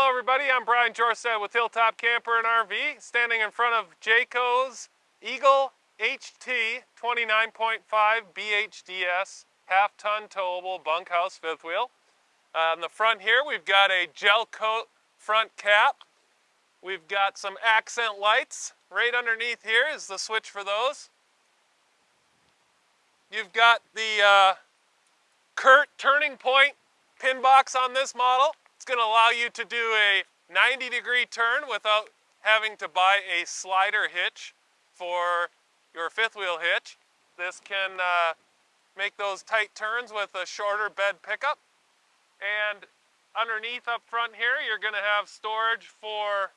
Hello everybody, I'm Brian Jorstad with Hilltop Camper and RV, standing in front of Jayco's Eagle HT 29.5 BHDS half-ton towable bunkhouse fifth wheel. Uh, on the front here we've got a gel coat front cap. We've got some accent lights. Right underneath here is the switch for those. You've got the uh, Curt turning point pin box on this model. Going to allow you to do a 90 degree turn without having to buy a slider hitch for your fifth wheel hitch. This can uh, make those tight turns with a shorter bed pickup. And underneath up front here, you're going to have storage for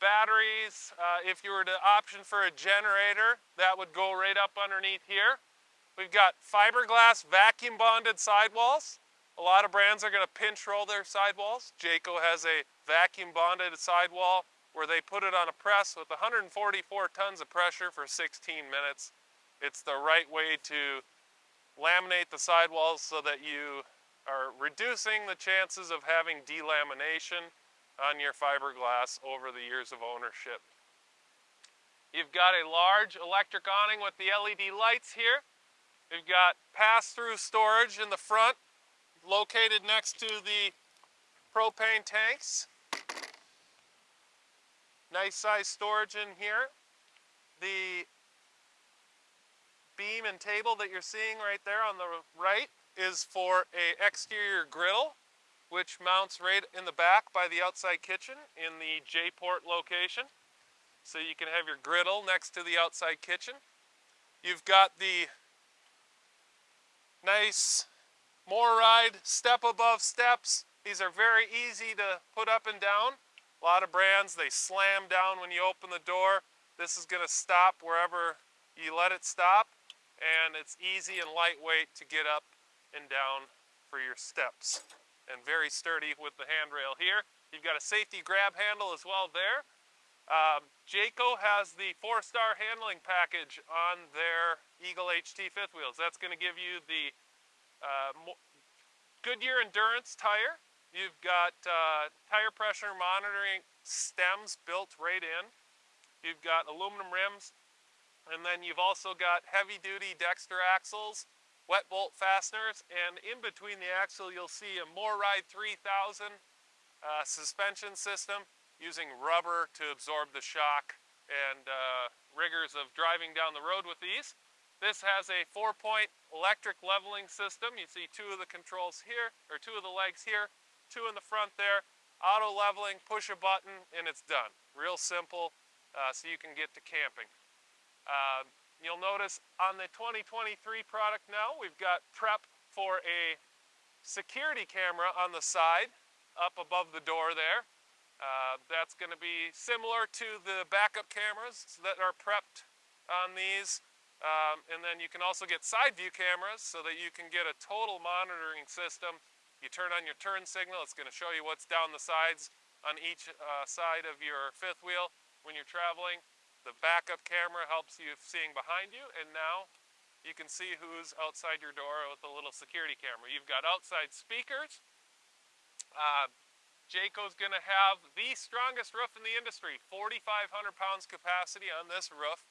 batteries. Uh, if you were to option for a generator, that would go right up underneath here. We've got fiberglass vacuum bonded sidewalls. A lot of brands are going to pinch roll their sidewalls. Jayco has a vacuum bonded sidewall where they put it on a press with 144 tons of pressure for 16 minutes. It's the right way to laminate the sidewalls so that you are reducing the chances of having delamination on your fiberglass over the years of ownership. You've got a large electric awning with the LED lights here. You've got pass-through storage in the front located next to the propane tanks. Nice size storage in here. The beam and table that you're seeing right there on the right is for a exterior griddle which mounts right in the back by the outside kitchen in the J-port location. So you can have your griddle next to the outside kitchen. You've got the nice MORryde step above steps. These are very easy to put up and down. A lot of brands, they slam down when you open the door. This is going to stop wherever you let it stop. And it's easy and lightweight to get up and down for your steps. And very sturdy with the handrail here. You've got a safety grab handle as well there. Um, Jayco has the four-star handling package on their Eagle HT fifth wheels. That's going to give you the uh, Goodyear Endurance tire. You've got uh, tire pressure monitoring stems built right in. You've got aluminum rims. And then you've also got heavy duty Dexter axles, wet bolt fasteners, and in between the axle you'll see a MORryde 3000 uh, suspension system using rubber to absorb the shock and uh, rigors of driving down the road with these. This has a four-point electric leveling system. You see two of the controls here, or two of the legs here, two in the front there. Auto leveling, push a button, and it's done. Real simple, uh, so you can get to camping. Uh, you'll notice on the 2023 product now, we've got prep for a security camera on the side, up above the door there. Uh, that's going to be similar to the backup cameras that are prepped on these. Um, and then you can also get side view cameras so that you can get a total monitoring system. You turn on your turn signal, it's going to show you what's down the sides on each uh, side of your fifth wheel when you're traveling. The backup camera helps you seeing behind you, and now you can see who's outside your door with a little security camera. You've got outside speakers. Uh, Jayco's going to have the strongest roof in the industry, 4,500 pounds capacity on this roof.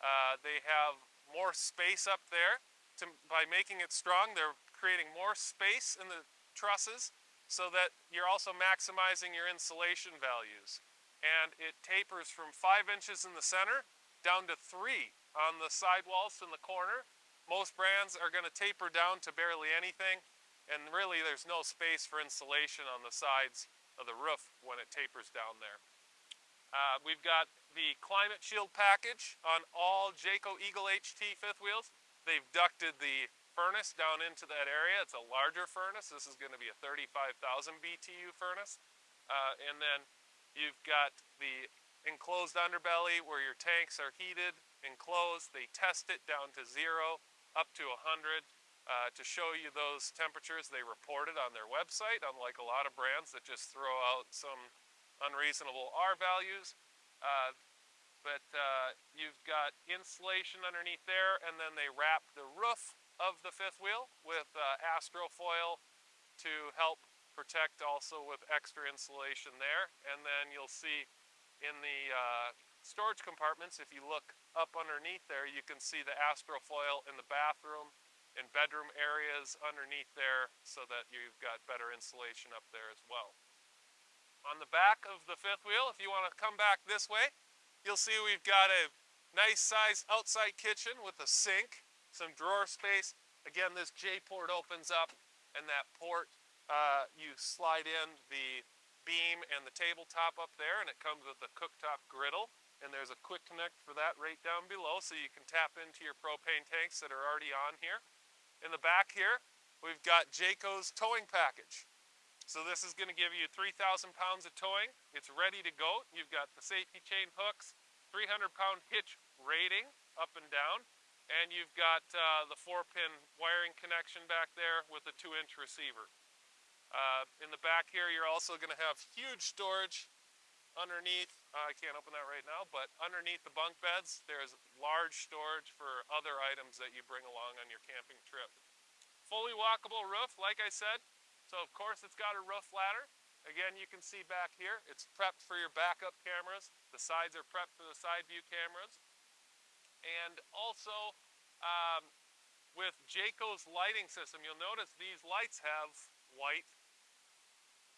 Uh, they have more space up there. To, by making it strong, they're creating more space in the trusses so that you're also maximizing your insulation values. And it tapers from 5 inches in the center down to 3 on the sidewalls in the corner. Most brands are going to taper down to barely anything, and really there's no space for insulation on the sides of the roof when it tapers down there. Uh, we've got the Climate Shield package on all Jayco Eagle HT fifth wheels. They've ducted the furnace down into that area. It's a larger furnace. This is going to be a 35,000 BTU furnace. Uh, and then you've got the enclosed underbelly where your tanks are heated, enclosed. They test it down to zero, up to 100. Uh, to show you those temperatures they reported on their website, unlike a lot of brands that just throw out some unreasonable R values. Uh, but uh, you've got insulation underneath there, and then they wrap the roof of the fifth wheel with uh, Astrofoil to help protect also with extra insulation there. And then you'll see in the uh, storage compartments, if you look up underneath there, you can see the astrofoil in the bathroom and bedroom areas underneath there so that you've got better insulation up there as well. On the back of the fifth wheel, if you want to come back this way, you'll see we've got a nice sized outside kitchen with a sink, some drawer space. Again, this J-port opens up and that port, uh, you slide in the beam and the tabletop up there and it comes with a cooktop griddle and there's a quick connect for that right down below so you can tap into your propane tanks that are already on here. In the back here, we've got Jayco's towing package. So this is going to give you 3,000 pounds of towing. It's ready to go. You've got the safety chain hooks, 300 pound hitch rating up and down, and you've got uh, the four pin wiring connection back there with a two inch receiver. Uh, in the back here, you're also going to have huge storage underneath. Uh, I can't open that right now, but underneath the bunk beds, there's large storage for other items that you bring along on your camping trip. Fully walkable roof, like I said. So of course it's got a roof ladder. Again, you can see back here, it's prepped for your backup cameras. The sides are prepped for the side view cameras. And also, um, with Jayco's lighting system, you'll notice these lights have white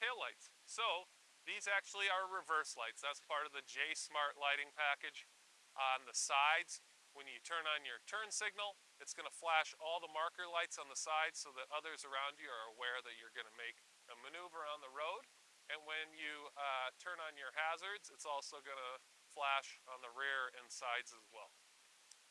tail lights. So these actually are reverse lights. That's part of the J Smart lighting package. On the sides, when you turn on your turn signal, it's going to flash all the marker lights on the sides so that others around you are aware that you're going to make a maneuver on the road. And when you uh, turn on your hazards, it's also going to flash on the rear and sides as well.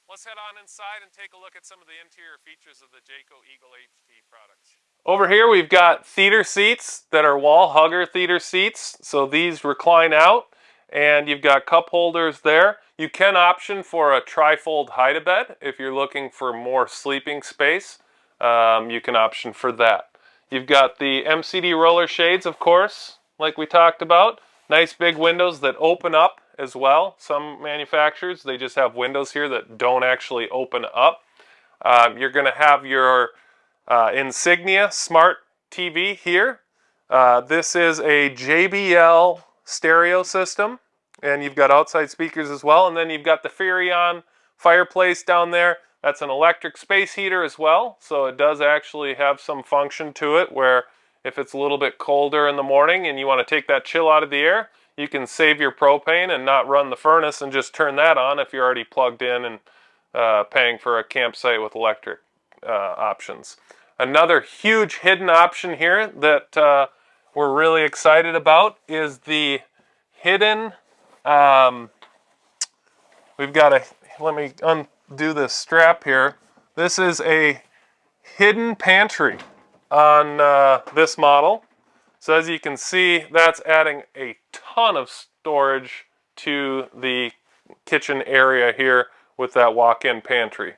Let's head on inside and take a look at some of the interior features of the Jayco Eagle HT products. Over here we've got theater seats that are wall hugger theater seats. So these recline out and you've got cup holders there. You can option for a trifold hide-a-bed if you're looking for more sleeping space. Um, you can option for that. You've got the MCD roller shades, of course, like we talked about. Nice big windows that open up as well. Some manufacturers, they just have windows here that don't actually open up. Um, you're going to have your uh, Insignia Smart TV here. Uh, this is a JBL stereo system and you've got outside speakers as well and then you've got the Furrion fireplace down there. That's an electric space heater as well so it does actually have some function to it where if it's a little bit colder in the morning and you want to take that chill out of the air you can save your propane and not run the furnace and just turn that on if you're already plugged in and uh, paying for a campsite with electric uh, options. Another huge hidden option here that uh, we're really excited about is the hidden, um, we've got a, let me undo this strap here. This is a hidden pantry on uh, this model. So as you can see, that's adding a ton of storage to the kitchen area here with that walk-in pantry.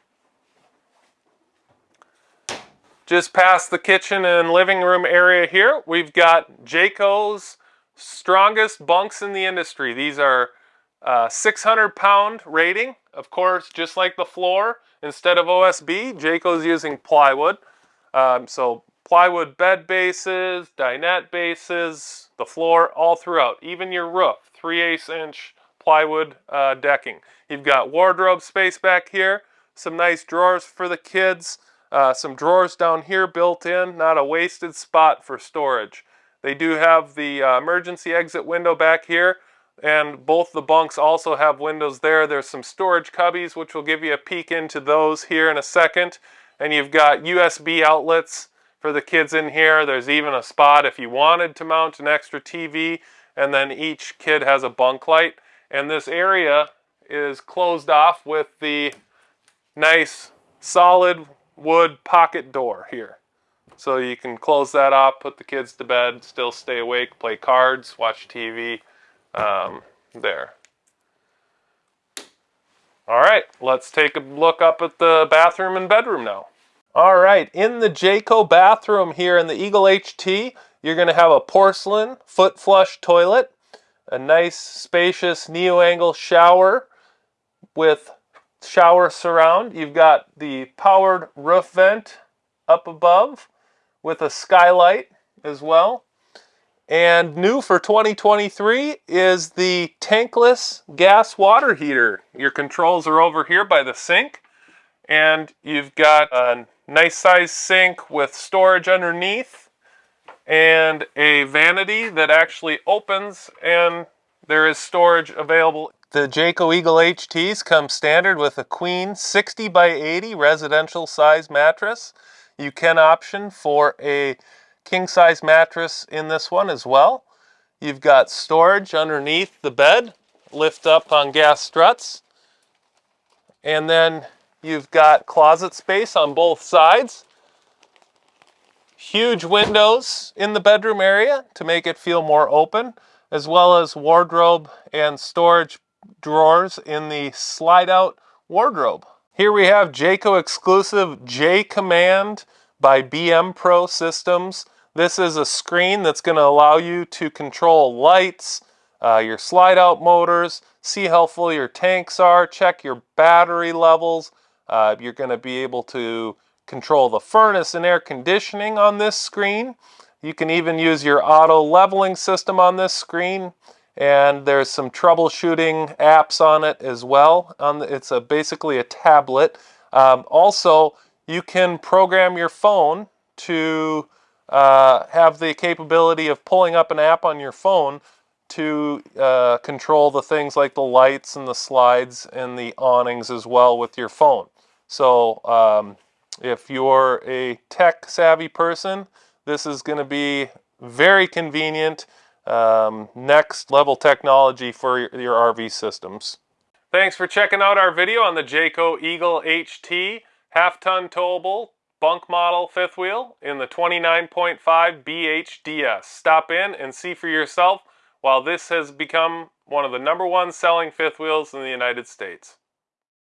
Just past the kitchen and living room area here, we've got Jayco's strongest bunks in the industry. These are uh, 600 pound rating. Of course, just like the floor, instead of OSB, Jayco's using plywood. Um, so plywood bed bases, dinette bases, the floor all throughout, even your roof, 3 8 inch plywood uh, decking. You've got wardrobe space back here, some nice drawers for the kids. Uh, some drawers down here built in, not a wasted spot for storage. They do have the uh, emergency exit window back here, and both the bunks also have windows there. There's some storage cubbies, which will give you a peek into those here in a second. And you've got USB outlets for the kids in here. There's even a spot if you wanted to mount an extra TV, and then each kid has a bunk light. And this area is closed off with the nice solid wood pocket door here. So you can close that off, put the kids to bed, still stay awake, play cards, watch TV um, there. All right, let's take a look up at the bathroom and bedroom now. All right, in the Jayco bathroom here in the Eagle HT, you're going to have a porcelain foot flush toilet, a nice spacious neo-angle shower with shower surround. You've got the powered roof vent up above with a skylight as well. And new for 2023 is the tankless gas water heater. Your controls are over here by the sink. And you've got a nice size sink with storage underneath and a vanity that actually opens and there is storage available. The Jayco Eagle HTs come standard with a queen 60 by 80 residential size mattress. You can option for a king size mattress in this one as well. You've got storage underneath the bed, lift up on gas struts. And then you've got closet space on both sides. Huge windows in the bedroom area to make it feel more open, as well as wardrobe and storage drawers in the slide out wardrobe. Here we have Jayco exclusive J Command by BMPRO Systems. This is a screen that's going to allow you to control lights, uh, your slide out motors, see how full your tanks are, check your battery levels. Uh, you're going to be able to control the furnace and air conditioning on this screen. You can even use your auto leveling system on this screen and there's some troubleshooting apps on it as well. The, it's a, basically a tablet. Um, also, you can program your phone to uh, have the capability of pulling up an app on your phone to uh, control the things like the lights and the slides and the awnings as well with your phone. So um, if you're a tech savvy person, this is going to be very convenient, um, next level technology for your, your RV systems. Thanks for checking out our video on the Jayco Eagle HT half-ton towable bunk model fifth wheel in the 29.5 BHDS. Stop in and see for yourself while this has become one of the number one selling fifth wheels in the United States.